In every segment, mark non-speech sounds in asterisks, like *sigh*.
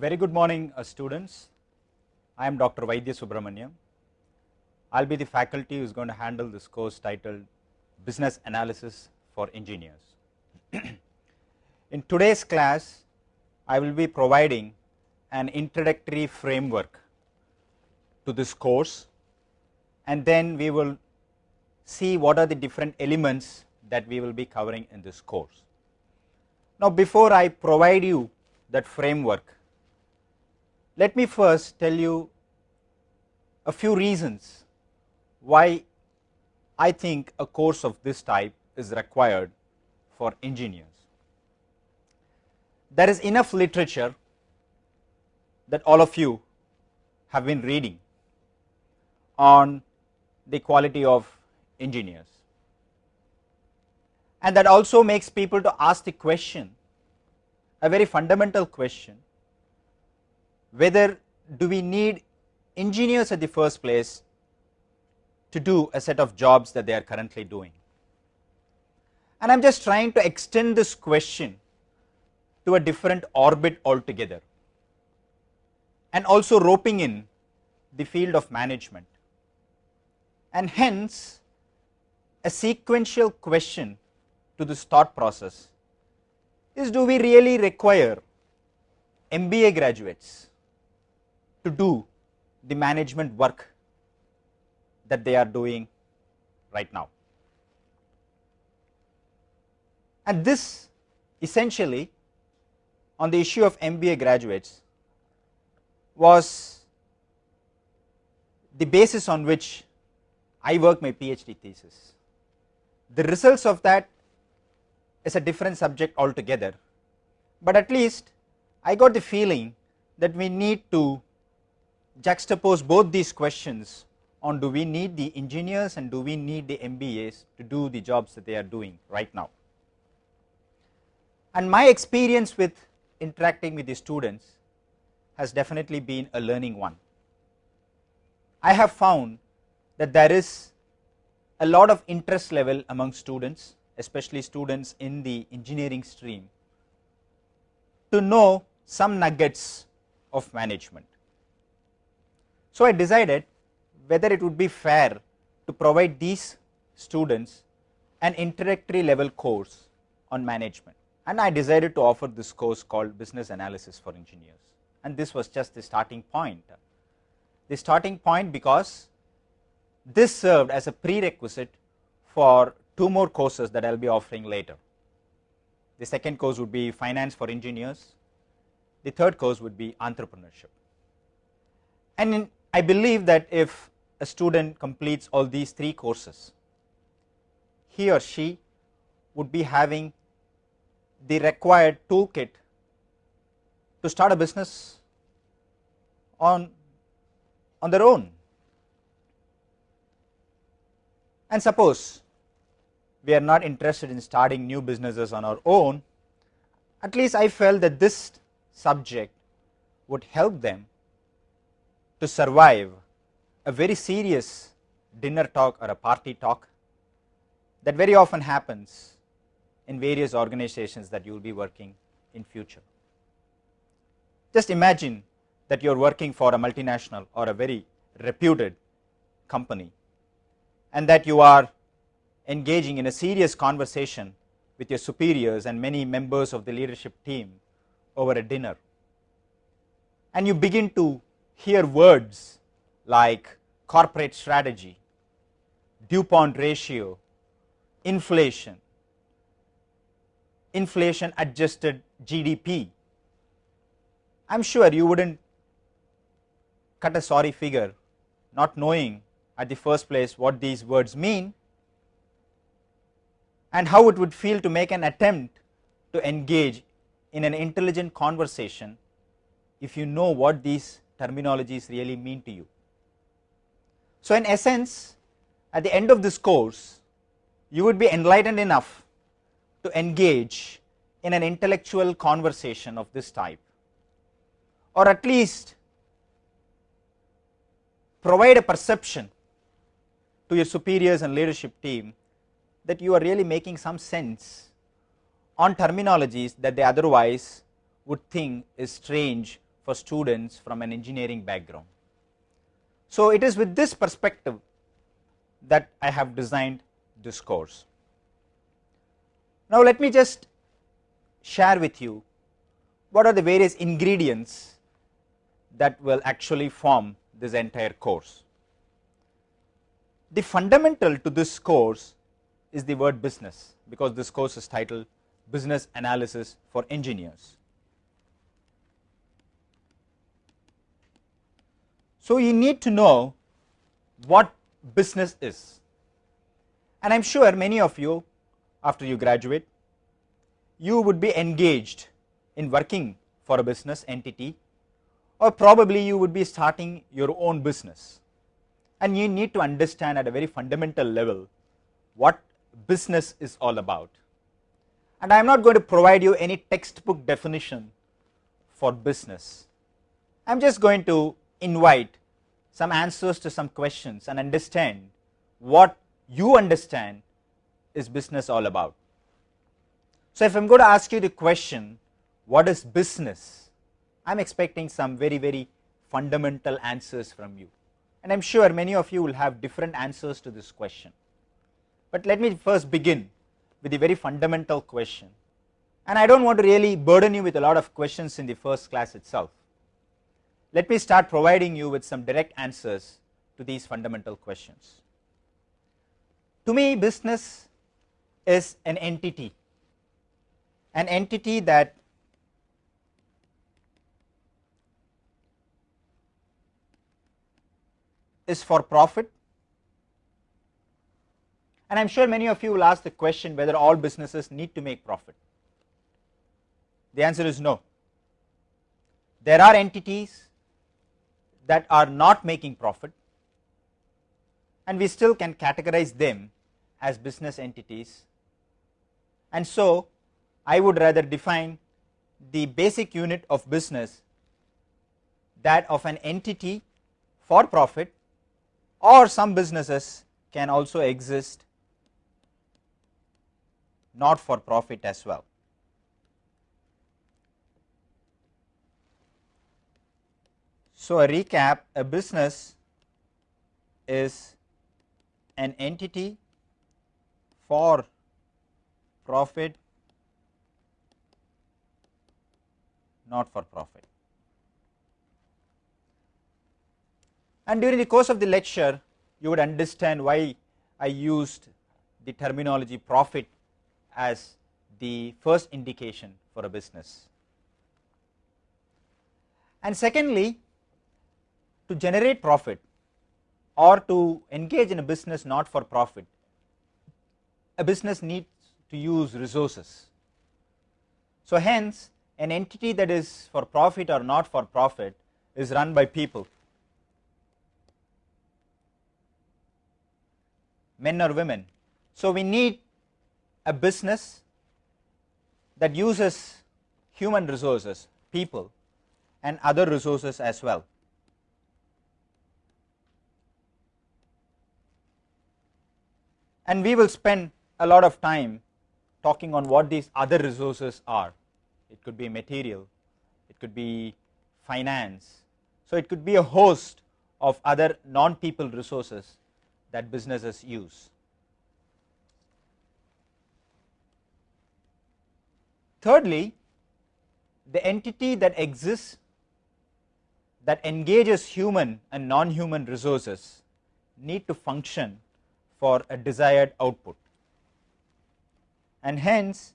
very good morning uh, students. I am Dr. Vaidya Subramaniam. I will be the faculty who is going to handle this course titled Business Analysis for Engineers. *clears throat* In today's class, I will be providing an introductory framework to this course and then we will see what are the different elements that we will be covering in this course. Now, before I provide you that framework, let me first tell you a few reasons why I think a course of this type is required for engineers. There is enough literature that all of you have been reading on the quality of engineers and that also makes people to ask the question a very fundamental question whether do we need engineers at the first place to do a set of jobs that they are currently doing. And I am just trying to extend this question to a different orbit altogether and also roping in the field of management and hence a sequential question to this thought process is do we really require MBA graduates to do the management work that they are doing right now. And this essentially on the issue of MBA graduates was the basis on which I worked my PhD thesis. The results of that is a different subject altogether, but at least I got the feeling that we need to juxtapose both these questions on do we need the engineers and do we need the MBAs to do the jobs that they are doing right now. And my experience with interacting with the students has definitely been a learning one. I have found that there is a lot of interest level among students especially students in the engineering stream to know some nuggets of management. So, I decided whether it would be fair to provide these students an introductory level course on management and I decided to offer this course called business analysis for engineers and this was just the starting point. The starting point because this served as a prerequisite for two more courses that I will be offering later. The second course would be finance for engineers, the third course would be entrepreneurship. And in, I believe that if a student completes all these three courses, he or she would be having the required toolkit to start a business on, on their own. And suppose we are not interested in starting new businesses on our own, at least I felt that this subject would help them to survive a very serious dinner talk or a party talk that very often happens in various organizations that you will be working in future. Just imagine that you are working for a multinational or a very reputed company and that you are engaging in a serious conversation with your superiors and many members of the leadership team over a dinner and you begin to hear words like corporate strategy, DuPont ratio, inflation, inflation adjusted GDP, I am sure you would not cut a sorry figure not knowing at the first place what these words mean and how it would feel to make an attempt to engage in an intelligent conversation if you know what these terminologies really mean to you. So, in essence at the end of this course you would be enlightened enough to engage in an intellectual conversation of this type or at least provide a perception to your superiors and leadership team that you are really making some sense on terminologies that they otherwise would think is strange for students from an engineering background. So, it is with this perspective that I have designed this course. Now, let me just share with you what are the various ingredients that will actually form this entire course. The fundamental to this course is the word business because this course is titled business analysis for engineers. So, you need to know what business is. And I am sure many of you after you graduate you would be engaged in working for a business entity or probably you would be starting your own business. And you need to understand at a very fundamental level what business is all about. And I am not going to provide you any textbook definition for business. I am just going to invite some answers to some questions and understand what you understand is business all about. So, if I am going to ask you the question what is business, I am expecting some very very fundamental answers from you and I am sure many of you will have different answers to this question. But let me first begin with a very fundamental question and I do not want to really burden you with a lot of questions in the first class itself. Let me start providing you with some direct answers to these fundamental questions. To me business is an entity, an entity that is for profit and I am sure many of you will ask the question whether all businesses need to make profit. The answer is no. There are entities that are not making profit and we still can categorize them as business entities. And so, I would rather define the basic unit of business that of an entity for profit or some businesses can also exist not for profit as well. So, a recap a business is an entity for profit not for profit. And during the course of the lecture you would understand why I used the terminology profit as the first indication for a business. And secondly, to generate profit or to engage in a business not for profit, a business needs to use resources. So, hence an entity that is for profit or not for profit is run by people, men or women. So, we need a business that uses human resources, people and other resources as well. And we will spend a lot of time talking on what these other resources are. It could be material, it could be finance. So, it could be a host of other non people resources that businesses use. Thirdly, the entity that exists that engages human and non-human resources need to function for a desired output and hence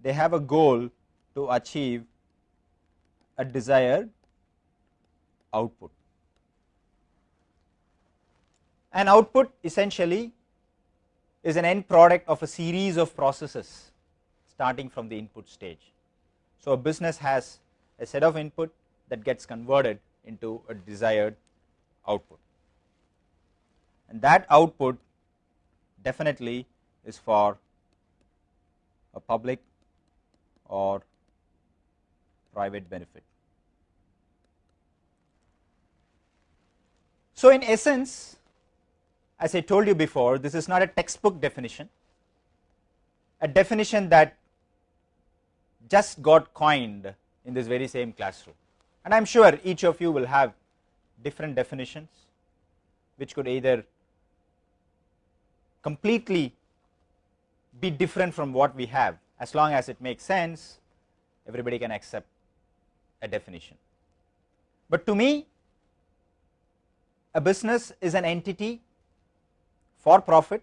they have a goal to achieve a desired output. An output essentially is an end product of a series of processes starting from the input stage. So, a business has a set of input that gets converted into a desired output and that output definitely is for a public or private benefit. So, in essence as I told you before this is not a textbook definition, a definition that just got coined in this very same classroom and I am sure each of you will have different definitions which could either completely be different from what we have as long as it makes sense everybody can accept a definition. But to me a business is an entity for profit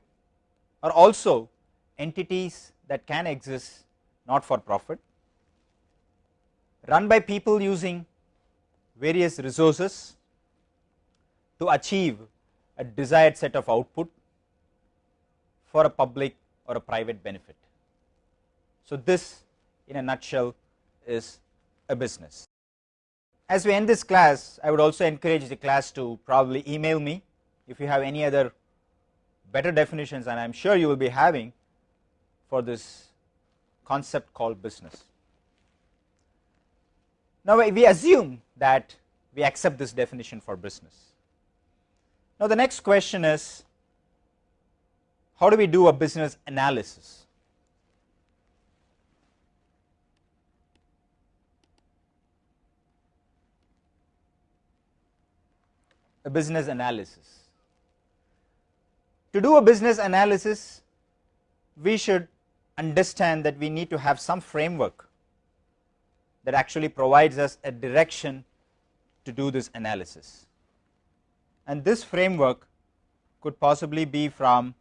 or also entities that can exist not for profit run by people using various resources to achieve a desired set of output for a public or a private benefit. So, this in a nutshell is a business. As we end this class, I would also encourage the class to probably email me if you have any other better definitions and I am sure you will be having for this concept called business. Now, we assume that we accept this definition for business. Now, the next question is how do we do a business analysis? A business analysis. To do a business analysis, we should understand that we need to have some framework that actually provides us a direction to do this analysis. And this framework could possibly be from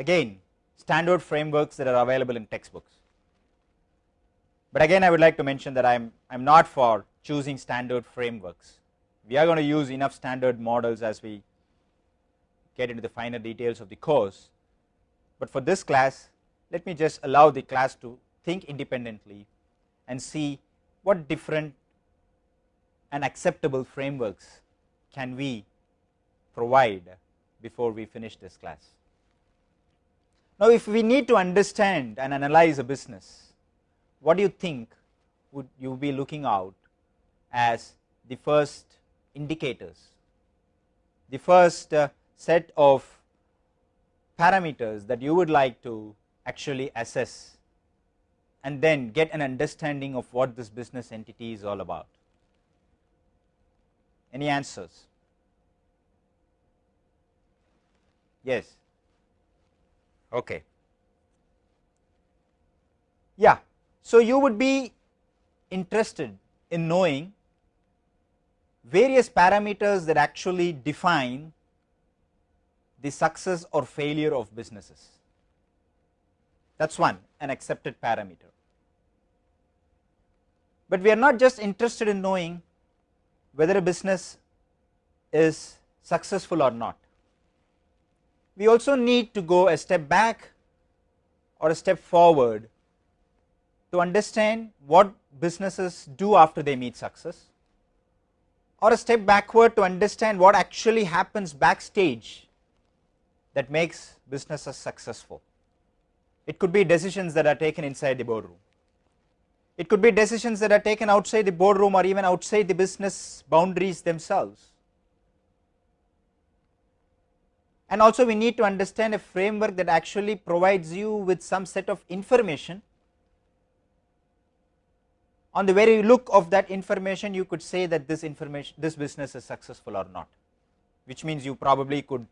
again standard frameworks that are available in textbooks. But again I would like to mention that I am I am not for choosing standard frameworks. We are going to use enough standard models as we get into the finer details of the course. But for this class let me just allow the class to think independently and see what different and acceptable frameworks can we provide before we finish this class. Now, if we need to understand and analyze a business, what do you think would you be looking out as the first indicators, the first uh, set of parameters that you would like to actually assess and then get an understanding of what this business entity is all about. Any answers? Yes. Okay. Yeah. So, you would be interested in knowing various parameters that actually define the success or failure of businesses. That is one an accepted parameter. But we are not just interested in knowing whether a business is successful or not. We also need to go a step back or a step forward to understand what businesses do after they meet success or a step backward to understand what actually happens backstage that makes businesses successful. It could be decisions that are taken inside the boardroom. It could be decisions that are taken outside the boardroom or even outside the business boundaries themselves. And also we need to understand a framework that actually provides you with some set of information. On the very look of that information you could say that this information this business is successful or not, which means you probably could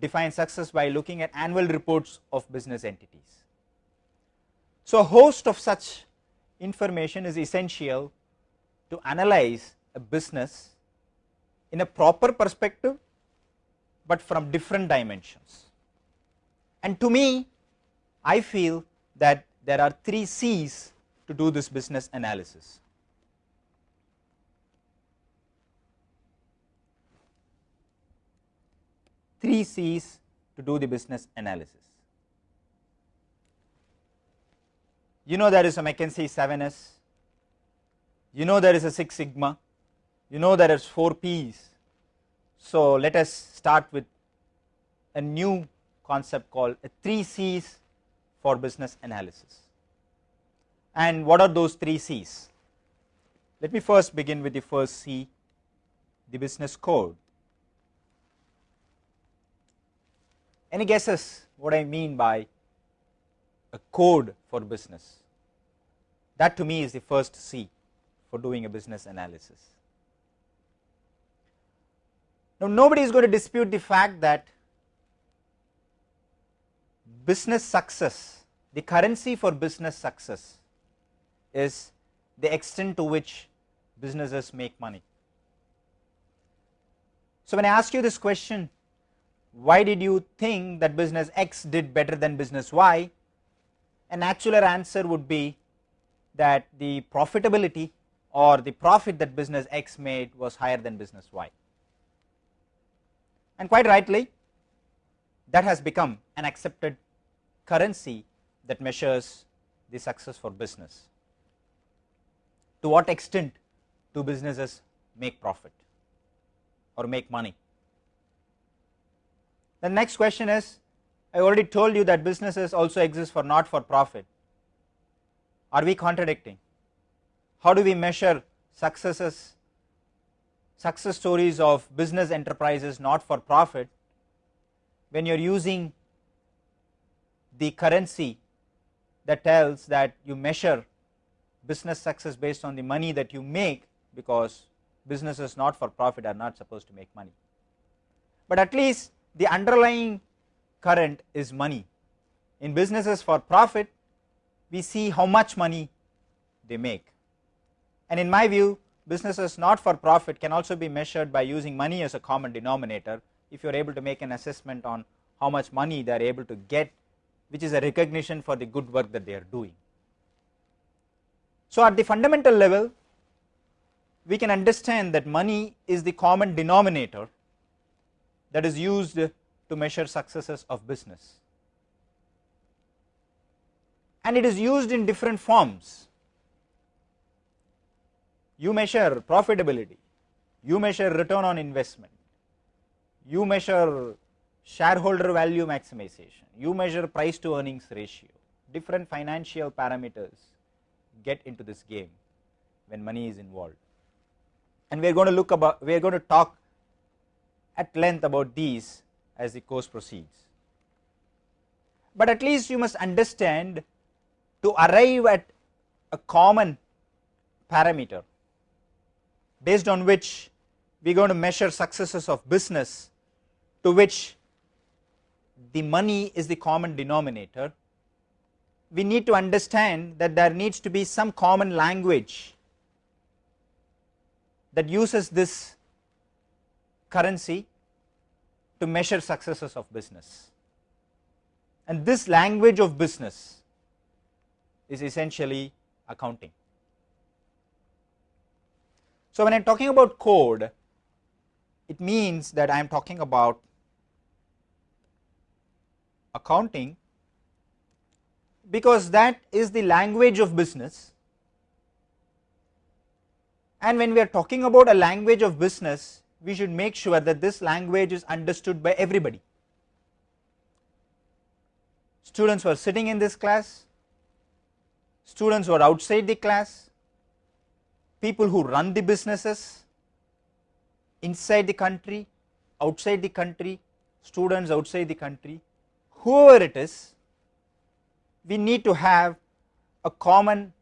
define success by looking at annual reports of business entities. So, a host of such information is essential to analyze a business in a proper perspective, but from different dimensions. And to me, I feel that there are three C's to do this business analysis. Three C's to do the business analysis. you know there is a McKinsey 7S, you know there is a Six Sigma, you know there is 4 P's. So, let us start with a new concept called a 3 C's for business analysis. And what are those 3 C's? Let me first begin with the first C, the business code. Any guesses what I mean by a code for business. That to me is the first C for doing a business analysis. Now, nobody is going to dispute the fact that business success, the currency for business success is the extent to which businesses make money. So, when I ask you this question, why did you think that business X did better than business Y? A natural answer would be that the profitability or the profit that business X made was higher than business Y. And quite rightly, that has become an accepted currency that measures the success for business. To what extent do businesses make profit or make money? The next question is I already told you that businesses also exist for not for profit. Are we contradicting? How do we measure successes, success stories of business enterprises not for profit when you are using the currency that tells that you measure business success based on the money that you make because businesses not for profit are not supposed to make money. But at least the underlying current is money. In businesses for profit, we see how much money they make. And in my view, businesses not for profit can also be measured by using money as a common denominator if you are able to make an assessment on how much money they are able to get which is a recognition for the good work that they are doing. So, at the fundamental level we can understand that money is the common denominator that is used to measure successes of business and it is used in different forms. You measure profitability, you measure return on investment, you measure shareholder value maximization, you measure price to earnings ratio, different financial parameters get into this game when money is involved. And we are going to look about, we are going to talk at length about these as the course proceeds. But at least you must understand to arrive at a common parameter based on which we are going to measure successes of business to which the money is the common denominator, we need to understand that there needs to be some common language that uses this currency to measure successes of business. And this language of business is essentially accounting. So, when I am talking about code, it means that I am talking about accounting because that is the language of business and when we are talking about a language of business we should make sure that this language is understood by everybody. Students who are sitting in this class, students who are outside the class, people who run the businesses inside the country, outside the country, students outside the country, whoever it is, we need to have a common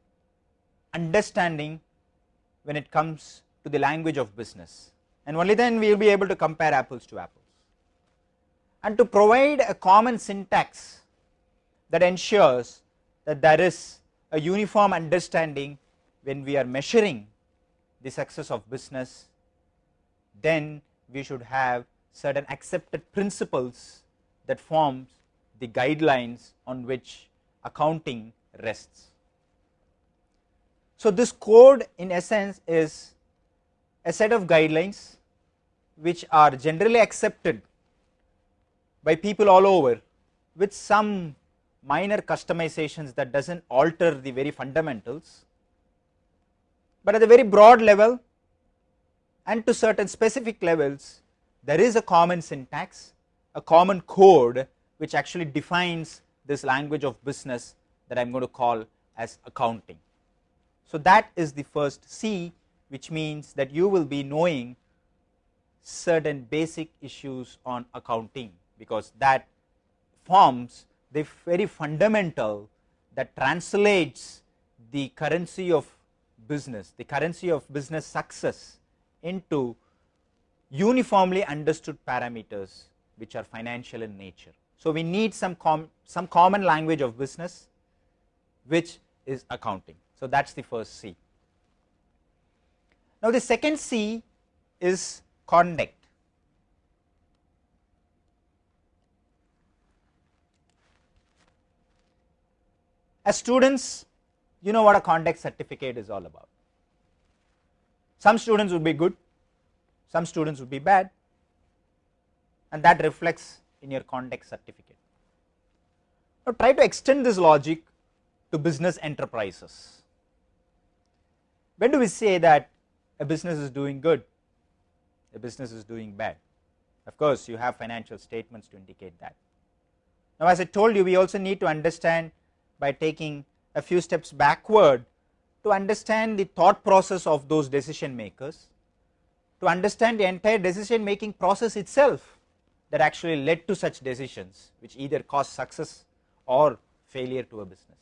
understanding when it comes to the language of business and only then we will be able to compare apples to apples. And to provide a common syntax that ensures that there is a uniform understanding when we are measuring the success of business, then we should have certain accepted principles that forms the guidelines on which accounting rests. So, this code in essence is a set of guidelines which are generally accepted by people all over with some minor customizations that does not alter the very fundamentals, but at a very broad level and to certain specific levels there is a common syntax, a common code which actually defines this language of business that I am going to call as accounting. So, that is the first C which means that you will be knowing certain basic issues on accounting because that forms the very fundamental that translates the currency of business, the currency of business success into uniformly understood parameters which are financial in nature. So, we need some, com some common language of business which is accounting. So, that is the first C. Now, the second C is conduct. As students, you know what a conduct certificate is all about. Some students would be good, some students would be bad, and that reflects in your conduct certificate. Now, try to extend this logic to business enterprises. When do we say that a business is doing good, a business is doing bad? Of course, you have financial statements to indicate that. Now, as I told you, we also need to understand by taking a few steps backward to understand the thought process of those decision makers, to understand the entire decision making process itself that actually led to such decisions which either caused success or failure to a business.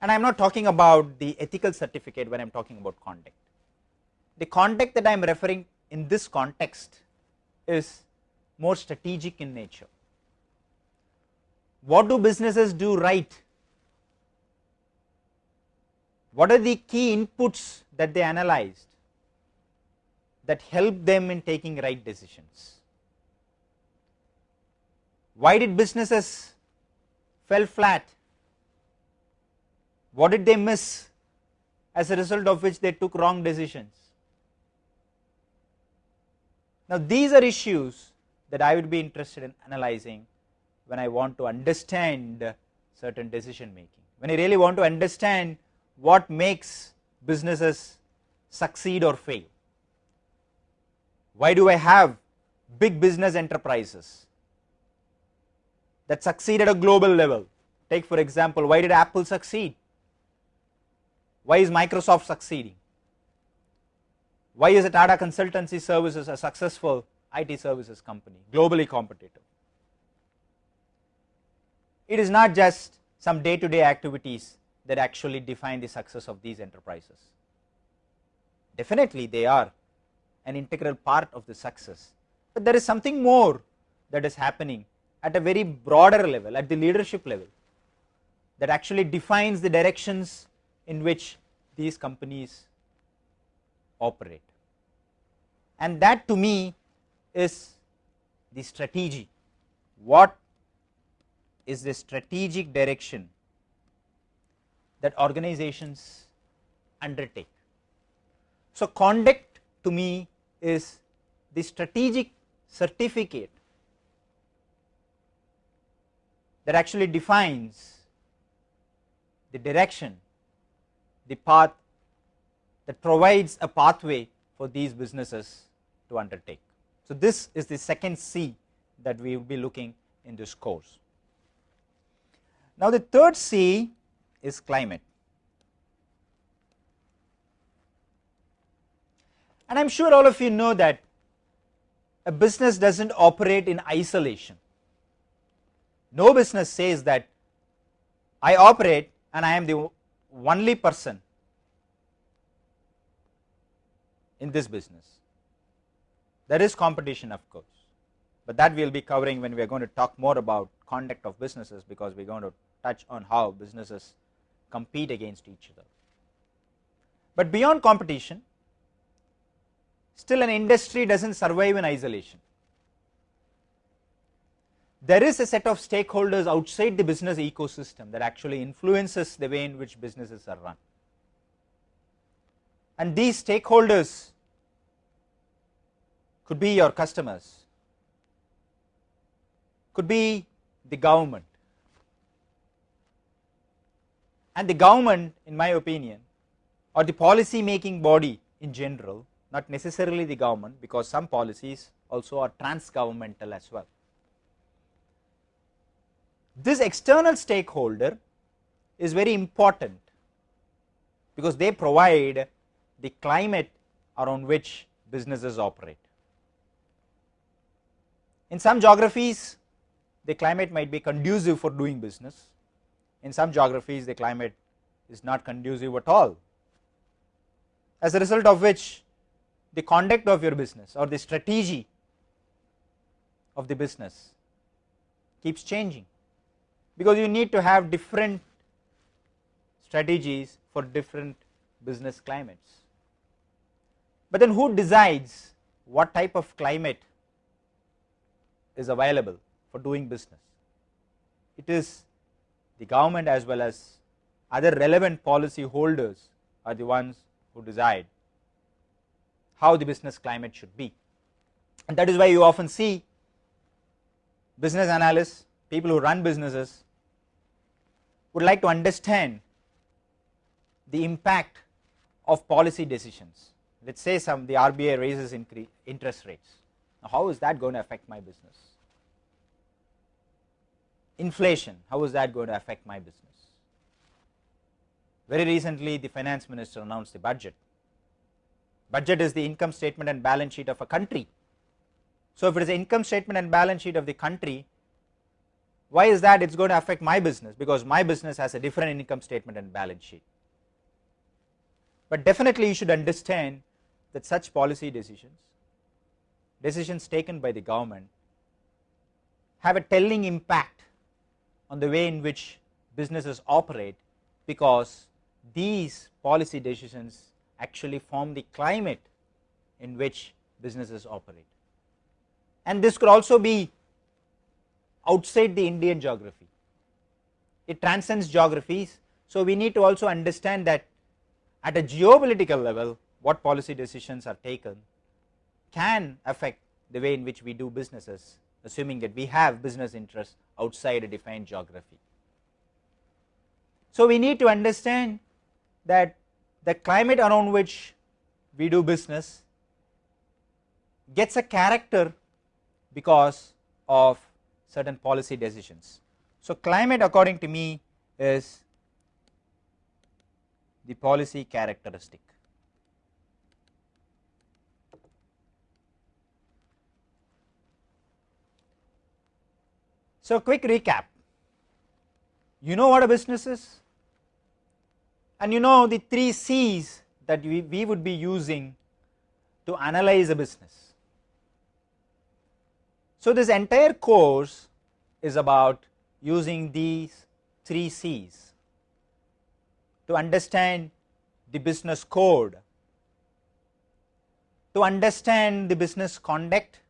And I am not talking about the ethical certificate when I am talking about conduct. The conduct that I am referring in this context is more strategic in nature. What do businesses do right? What are the key inputs that they analyzed that help them in taking right decisions? Why did businesses fell flat? What did they miss as a result of which they took wrong decisions? Now, these are issues that I would be interested in analyzing when I want to understand certain decision making. When I really want to understand what makes businesses succeed or fail. Why do I have big business enterprises that succeed at a global level? Take for example, why did Apple succeed? Why is Microsoft succeeding? Why is Tata Consultancy Services a successful IT services company, globally competitive? It is not just some day to day activities that actually define the success of these enterprises. Definitely they are an integral part of the success, but there is something more that is happening at a very broader level, at the leadership level that actually defines the directions in which these companies operate and that to me is the strategy. What is the strategic direction that organizations undertake? So, conduct to me is the strategic certificate that actually defines the direction, the path that provides a pathway for these businesses to undertake. So, this is the second C that we will be looking in this course. Now, the third C is climate. And I am sure all of you know that a business does not operate in isolation. No business says that I operate and I am the only person in this business. There is competition of course, but that we will be covering when we are going to talk more about conduct of businesses because we are going to touch on how businesses compete against each other. But beyond competition, still an industry does not survive in isolation. There is a set of stakeholders outside the business ecosystem that actually influences the way in which businesses are run. And these stakeholders could be your customers, could be the government. And the government in my opinion or the policy making body in general not necessarily the government because some policies also are trans governmental as well. This external stakeholder is very important because they provide the climate around which businesses operate. In some geographies, the climate might be conducive for doing business. In some geographies, the climate is not conducive at all as a result of which the conduct of your business or the strategy of the business keeps changing because you need to have different strategies for different business climates. But then who decides what type of climate is available for doing business? It is the government as well as other relevant policy holders are the ones who decide how the business climate should be. And that is why you often see business analysts, people who run businesses would like to understand the impact of policy decisions. Let us say some the RBI raises interest rates. Now, how is that going to affect my business? Inflation, how is that going to affect my business? Very recently, the finance minister announced the budget. Budget is the income statement and balance sheet of a country. So, if it is the income statement and balance sheet of the country, why is that it is going to affect my business? Because my business has a different income statement and balance sheet. But definitely you should understand that such policy decisions, decisions taken by the government have a telling impact on the way in which businesses operate because these policy decisions actually form the climate in which businesses operate. And this could also be outside the Indian geography, it transcends geographies. So, we need to also understand that at a geopolitical level what policy decisions are taken can affect the way in which we do businesses assuming that we have business interests outside a defined geography. So, we need to understand that the climate around which we do business gets a character because of certain policy decisions. So, climate according to me is the policy characteristic. So, quick recap you know what a business is and you know the 3 C's that we, we would be using to analyze a business. So, this entire course is about using these 3 C's to understand the business code, to understand the business conduct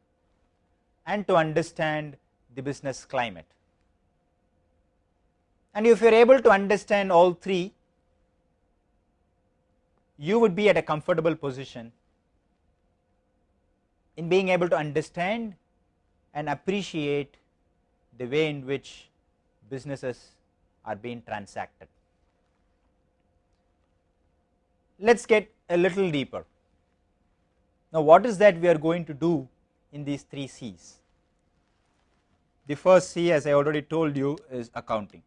and to understand the business climate. And if you are able to understand all three, you would be at a comfortable position in being able to understand and appreciate the way in which businesses are being transacted. Let us get a little deeper. Now, what is that we are going to do in these three C's? The first C as I already told you is accounting.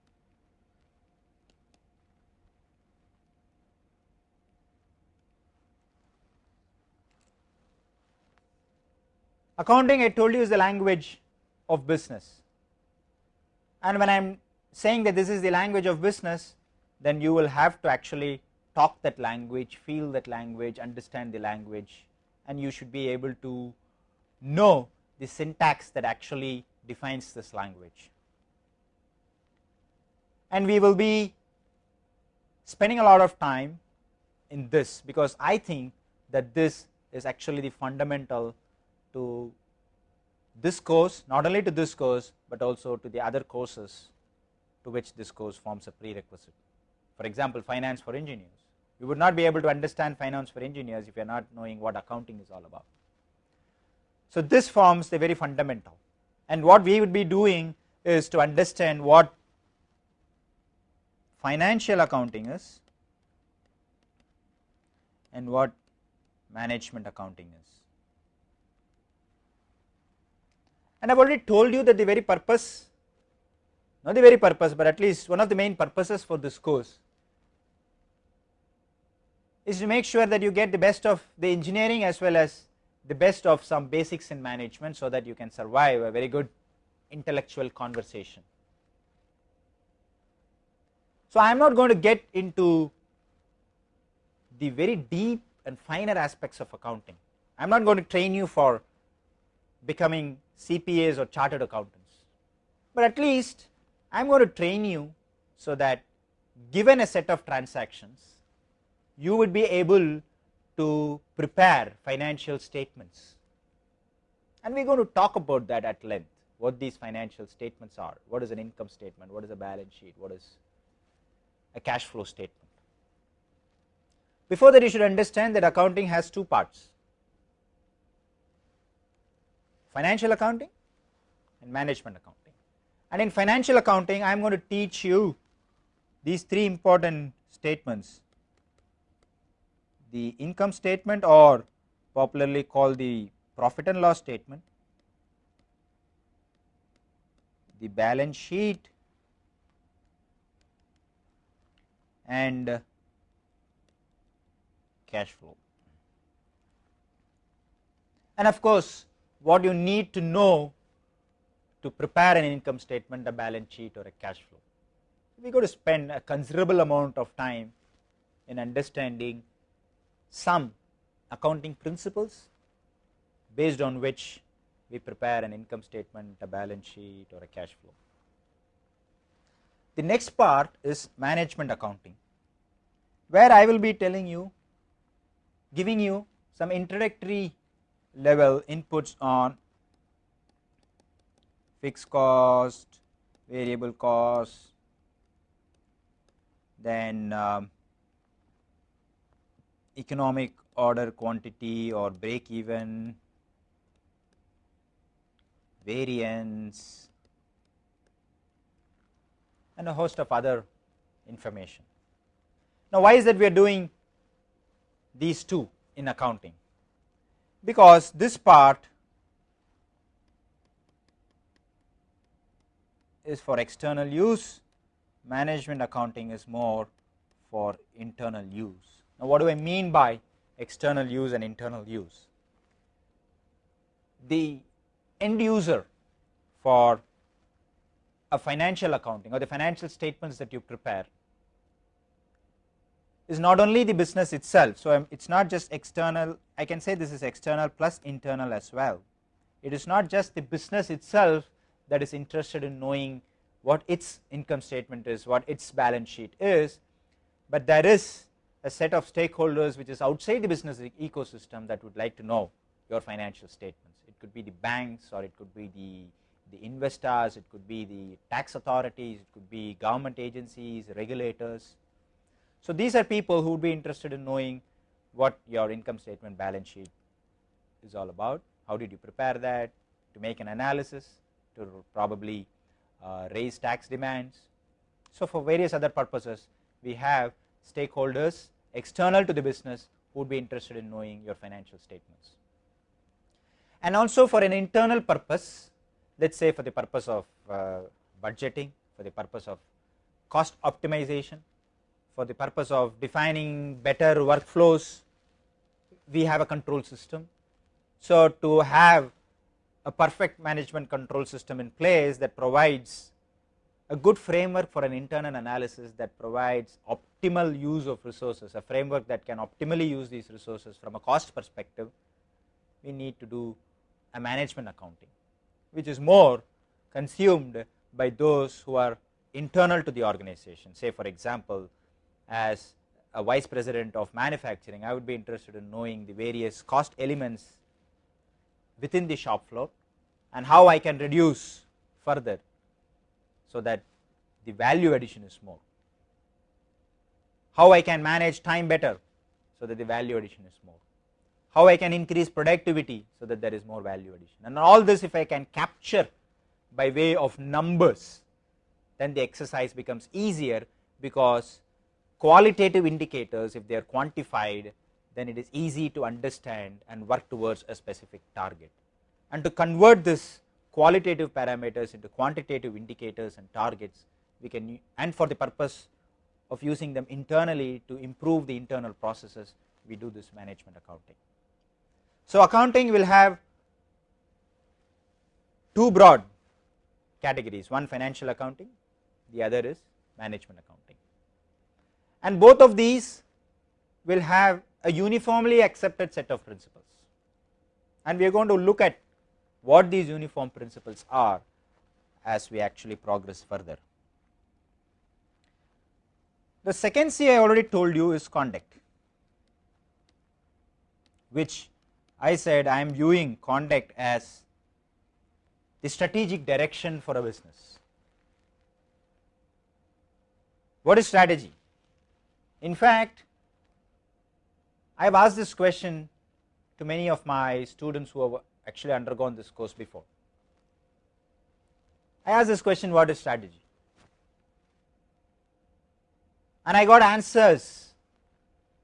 Accounting I told you is the language of business and when I am saying that this is the language of business then you will have to actually talk that language, feel that language, understand the language and you should be able to know the syntax that actually defines this language. And we will be spending a lot of time in this because I think that this is actually the fundamental to this course not only to this course, but also to the other courses to which this course forms a prerequisite. For example, finance for engineers you would not be able to understand finance for engineers if you are not knowing what accounting is all about. So, this forms the very fundamental and what we would be doing is to understand what financial accounting is and what management accounting is. And I have already told you that the very purpose, not the very purpose, but at least one of the main purposes for this course is to make sure that you get the best of the engineering as well as the best of some basics in management so that you can survive a very good intellectual conversation. So, I am not going to get into the very deep and finer aspects of accounting. I am not going to train you for becoming CPAs or chartered accountants, but at least I am going to train you so that given a set of transactions, you would be able to prepare financial statements. And we are going to talk about that at length, what these financial statements are, what is an income statement, what is a balance sheet, what is a cash flow statement. Before that you should understand that accounting has two parts, financial accounting and management accounting. And in financial accounting I am going to teach you these three important statements the income statement or popularly called the profit and loss statement, the balance sheet and cash flow. And of course, what you need to know to prepare an income statement, a balance sheet or a cash flow. We going to spend a considerable amount of time in understanding some accounting principles based on which we prepare an income statement, a balance sheet or a cash flow. The next part is management accounting where I will be telling you giving you some introductory level inputs on fixed cost, variable cost, then um, economic order quantity or break even, variance and a host of other information. Now, why is that we are doing these two in accounting? Because this part is for external use, management accounting is more for internal use. Now, what do I mean by external use and internal use? The end user for a financial accounting or the financial statements that you prepare is not only the business itself. So, um, it is not just external I can say this is external plus internal as well. It is not just the business itself that is interested in knowing what its income statement is, what its balance sheet is, but there is a set of stakeholders which is outside the business ecosystem that would like to know your financial statements. It could be the banks or it could be the, the investors, it could be the tax authorities, it could be government agencies, regulators. So, these are people who would be interested in knowing what your income statement balance sheet is all about, how did you prepare that to make an analysis to probably uh, raise tax demands. So, for various other purposes we have stakeholders external to the business who would be interested in knowing your financial statements. And also for an internal purpose let us say for the purpose of uh, budgeting, for the purpose of cost optimization, for the purpose of defining better workflows, we have a control system. So, to have a perfect management control system in place that provides a good framework for an internal analysis that provides optimal use of resources, a framework that can optimally use these resources from a cost perspective, we need to do a management accounting, which is more consumed by those who are internal to the organization. Say for example, as a vice president of manufacturing, I would be interested in knowing the various cost elements within the shop floor and how I can reduce further so that the value addition is more. How I can manage time better so that the value addition is more. How I can increase productivity so that there is more value addition and all this if I can capture by way of numbers then the exercise becomes easier because qualitative indicators if they are quantified then it is easy to understand and work towards a specific target and to convert this qualitative parameters into quantitative indicators and targets we can and for the purpose of using them internally to improve the internal processes we do this management accounting. So, accounting will have two broad categories one financial accounting the other is management accounting. and both of these will have a uniformly accepted set of principles and we are going to look at what these uniform principles are as we actually progress further. The second C I already told you is conduct which I said I am viewing conduct as the strategic direction for a business. What is strategy? In fact, I have asked this question to many of my students who have actually undergone this course before. I asked this question what is strategy? And I got answers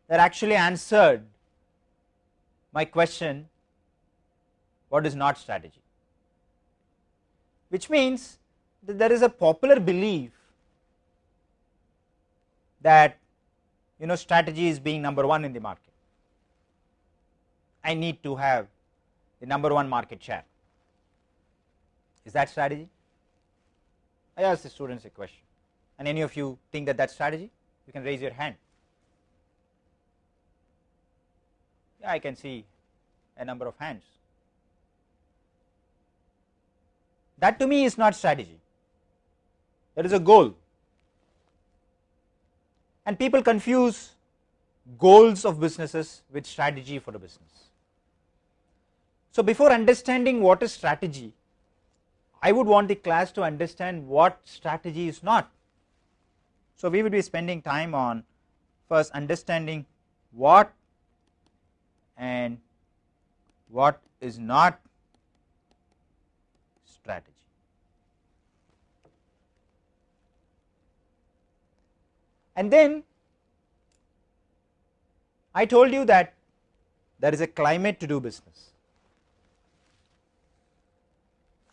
that actually answered my question what is not strategy? Which means that there is a popular belief that you know strategy is being number 1 in the market. I need to have the number 1 market share. Is that strategy? I ask the students a question. And any of you think that that strategy you can raise your hand yeah, I can see a number of hands that to me is not strategy that is a goal and people confuse goals of businesses with strategy for a business. So, before understanding what is strategy I would want the class to understand what strategy is not. So, we will be spending time on first understanding what and what is not strategy. And then I told you that there is a climate to do business.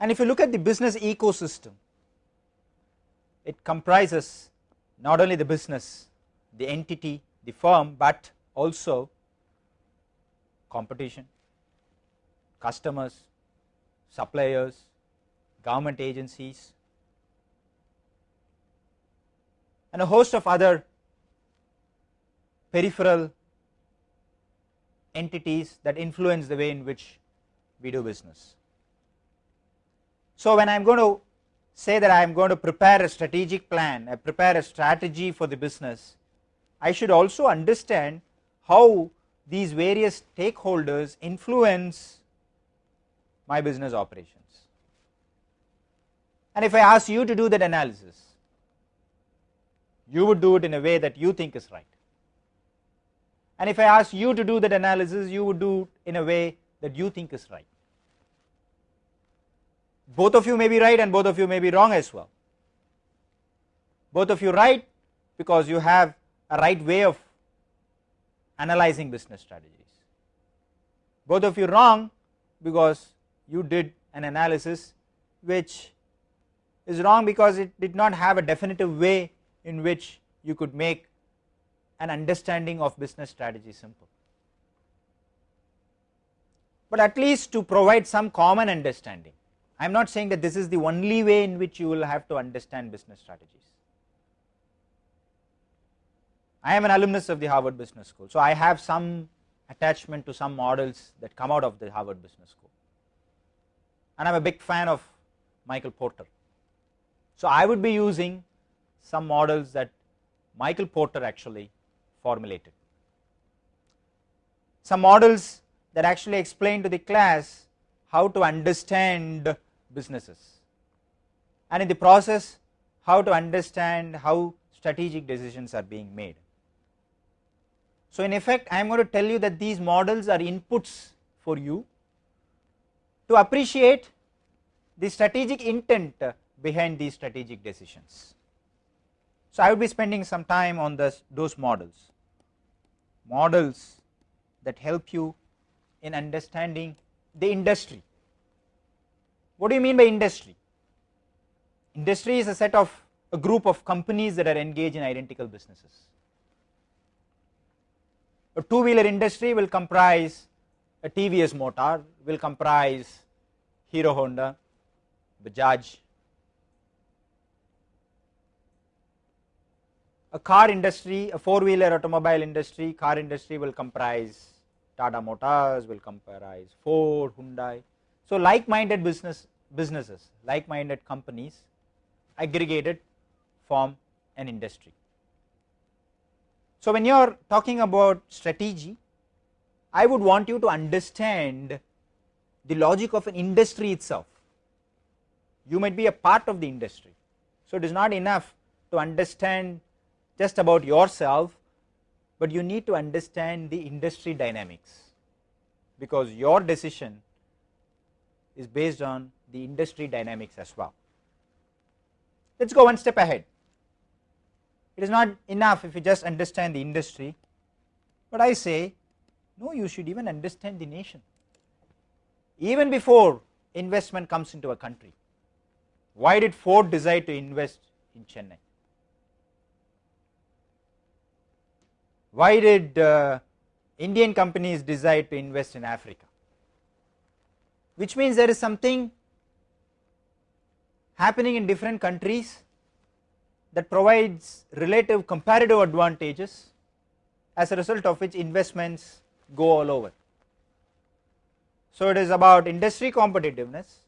And if you look at the business ecosystem, it comprises not only the business, the entity, the firm, but also competition, customers, suppliers, government agencies and a host of other peripheral entities that influence the way in which we do business. So, when I am going to say that I am going to prepare a strategic plan, I prepare a strategy for the business, I should also understand how these various stakeholders influence my business operations. And if I ask you to do that analysis, you would do it in a way that you think is right. And if I ask you to do that analysis, you would do it in a way that you think is right. Both of you may be right and both of you may be wrong as well. Both of you right because you have a right way of analyzing business strategies. Both of you wrong because you did an analysis which is wrong because it did not have a definitive way in which you could make an understanding of business strategy simple. But at least to provide some common understanding, I am not saying that this is the only way in which you will have to understand business strategies. I am an alumnus of the Harvard Business School, so I have some attachment to some models that come out of the Harvard Business School and I am a big fan of Michael Porter. So, I would be using some models that Michael Porter actually formulated. Some models that actually explain to the class how to understand businesses and in the process how to understand how strategic decisions are being made. So, in effect I am going to tell you that these models are inputs for you to appreciate the strategic intent behind these strategic decisions. So, I will be spending some time on this, those models, models that help you in understanding the industry. What do you mean by industry? Industry is a set of a group of companies that are engaged in identical businesses. A two wheeler industry will comprise a TVS motor, will comprise Hero Honda, Bajaj, a car industry, a four wheeler automobile industry, car industry will comprise Tata Motors, will comprise Ford, Hyundai. So, like minded business businesses, like minded companies aggregated form an industry. So, when you are talking about strategy, I would want you to understand the logic of an industry itself. You might be a part of the industry. So, it is not enough to understand just about yourself, but you need to understand the industry dynamics because your decision is based on the industry dynamics as well. Let us go one step ahead. It is not enough if you just understand the industry, but I say no you should even understand the nation even before investment comes into a country. Why did Ford decide to invest in Chennai? Why did uh, Indian companies decide to invest in Africa? Which means there is something happening in different countries that provides relative comparative advantages as a result of which investments go all over. So, it is about industry competitiveness,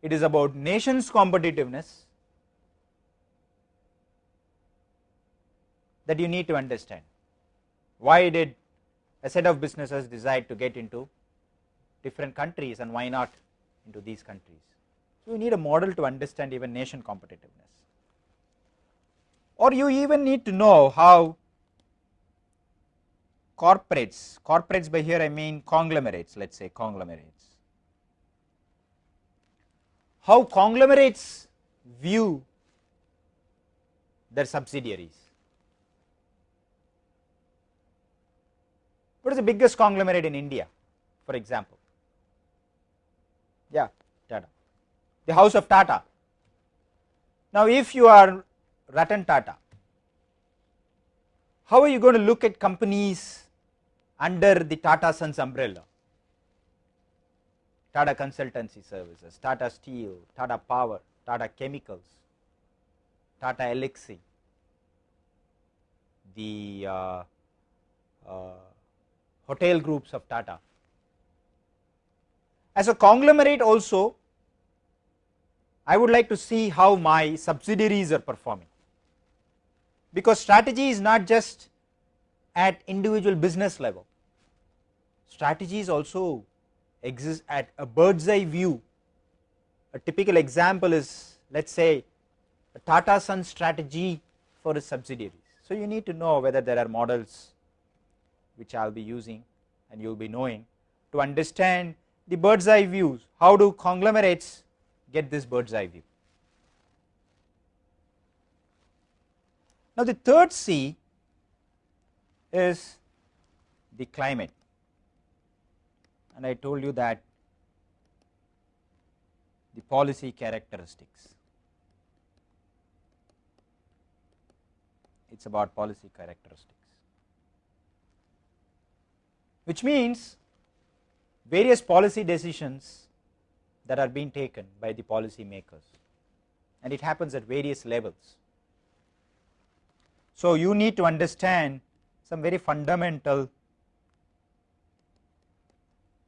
it is about nations competitiveness that you need to understand. Why did a set of businesses decide to get into different countries and why not into these countries? So, you need a model to understand even nation competitiveness or you even need to know how corporates, corporates by here I mean conglomerates, let us say conglomerates. How conglomerates view their subsidiaries. What is the biggest conglomerate in India, for example? Yeah, Tata. The house of Tata. Now, if you are Ratan Tata, how are you going to look at companies under the Tata Sons umbrella. Tata Consultancy Services, Tata Steel, Tata Power, Tata Chemicals, Tata Elxsi, the uh, uh, hotel groups of Tata. As a conglomerate also, I would like to see how my subsidiaries are performing, because strategy is not just at individual business level, strategies also exist at a bird's eye view. A typical example is let us say a Tata Sons strategy for its subsidiaries. So, you need to know whether there are models which I will be using and you will be knowing to understand the bird's eye views, how do conglomerates get this bird's eye view. Now, the third C is the climate and I told you that the policy characteristics. It is about policy characteristics, which means various policy decisions that are being taken by the policy makers and it happens at various levels. So, you need to understand some very fundamental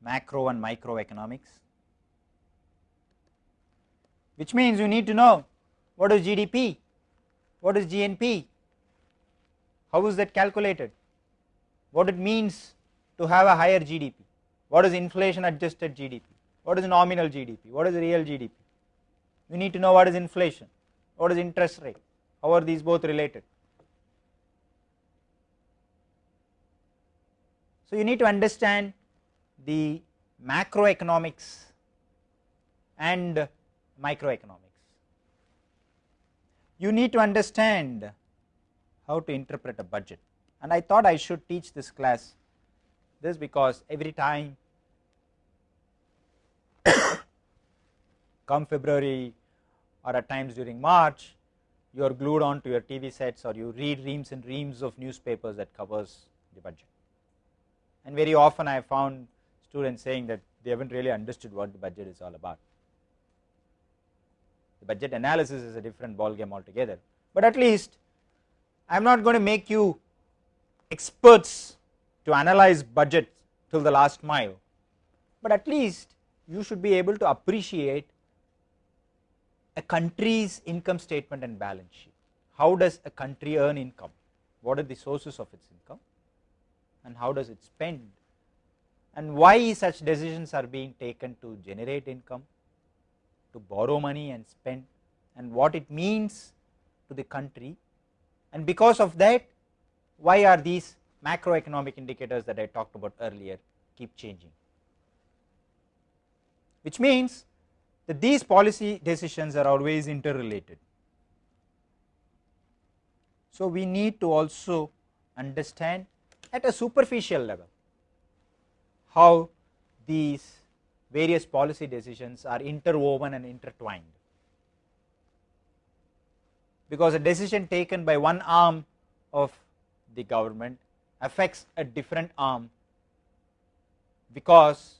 macro and microeconomics, which means you need to know what is GDP, what is GNP, how is that calculated, what it means to have a higher GDP, what is inflation adjusted GDP, what is nominal GDP, what is real GDP. You need to know what is inflation, what is interest rate, how are these both related. So, you need to understand the macroeconomics and microeconomics. You need to understand how to interpret a budget and I thought I should teach this class this because every time come February or at times during March you are glued on to your TV sets or you read reams and reams of newspapers that covers the budget. And very often I have found students saying that they haven't really understood what the budget is all about. The budget analysis is a different ball game altogether, but at least I am not going to make you experts to analyze budget till the last mile, but at least you should be able to appreciate a country's income statement and balance sheet. How does a country earn income? What are the sources of its income? And how does it spend? And why such decisions are being taken to generate income, to borrow money and spend, and what it means to the country. And because of that, why are these macroeconomic indicators that I talked about earlier keep changing? Which means that these policy decisions are always interrelated. So, we need to also understand at a superficial level how these various policy decisions are interwoven and intertwined. Because a decision taken by one arm of the government affects a different arm because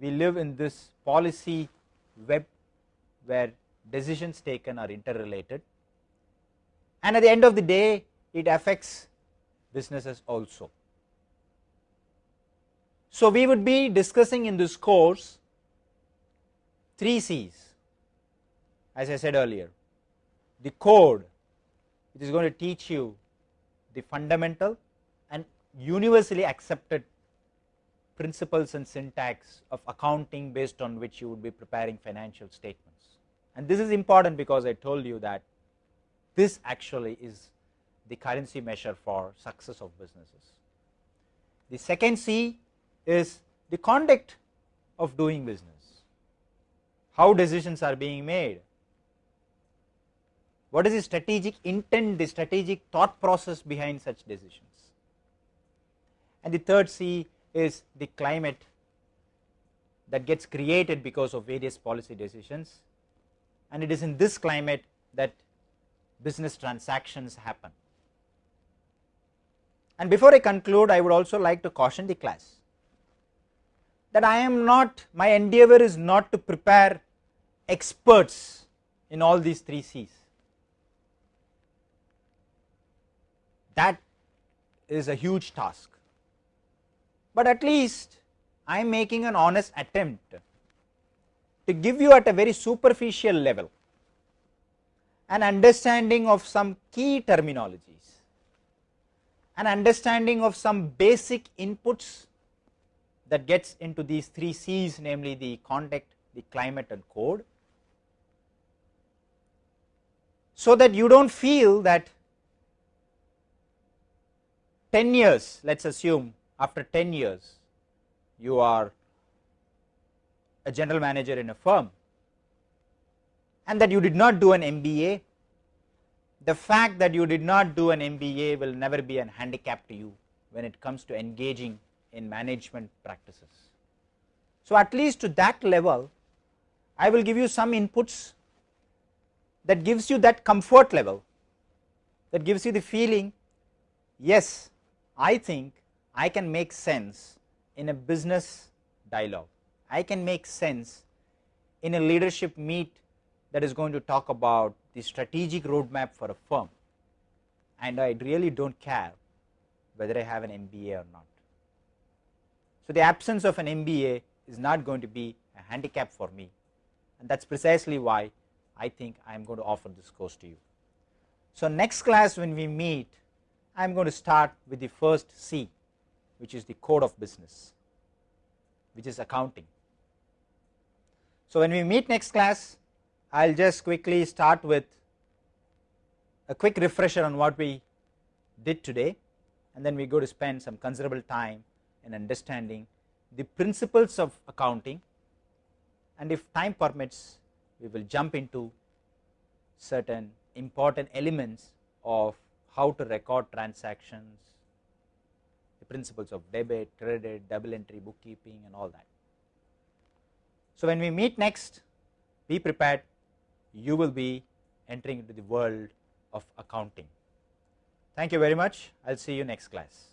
we live in this policy web where decisions taken are interrelated and at the end of the day it affects businesses also. So, we would be discussing in this course 3 C's as I said earlier the code it is going to teach you the fundamental and universally accepted principles and syntax of accounting based on which you would be preparing financial statements. And this is important because I told you that this actually is the currency measure for success of businesses. The second C is the conduct of doing business, how decisions are being made, what is the strategic intent, the strategic thought process behind such decisions. And the third C is the climate that gets created because of various policy decisions and it is in this climate that business transactions happen. And before I conclude I would also like to caution the class that I am not my endeavor is not to prepare experts in all these three C's. That is a huge task but at least I am making an honest attempt to give you at a very superficial level an understanding of some key terminologies, an understanding of some basic inputs that gets into these three C's namely the conduct, the climate and code. So that you do not feel that 10 years let us assume after 10 years you are a general manager in a firm and that you did not do an MBA, the fact that you did not do an MBA will never be an handicap to you when it comes to engaging in management practices. So, at least to that level I will give you some inputs that gives you that comfort level that gives you the feeling yes I think I can make sense in a business dialogue. I can make sense in a leadership meet that is going to talk about the strategic roadmap for a firm and I really do not care whether I have an MBA or not. So, the absence of an MBA is not going to be a handicap for me and that is precisely why I think I am going to offer this course to you. So, next class when we meet I am going to start with the first C which is the code of business which is accounting. So, when we meet next class I will just quickly start with a quick refresher on what we did today and then we go to spend some considerable time in understanding the principles of accounting and if time permits we will jump into certain important elements of how to record transactions, principles of debit, credit, double entry bookkeeping and all that. So, when we meet next be prepared you will be entering into the world of accounting. Thank you very much I will see you next class.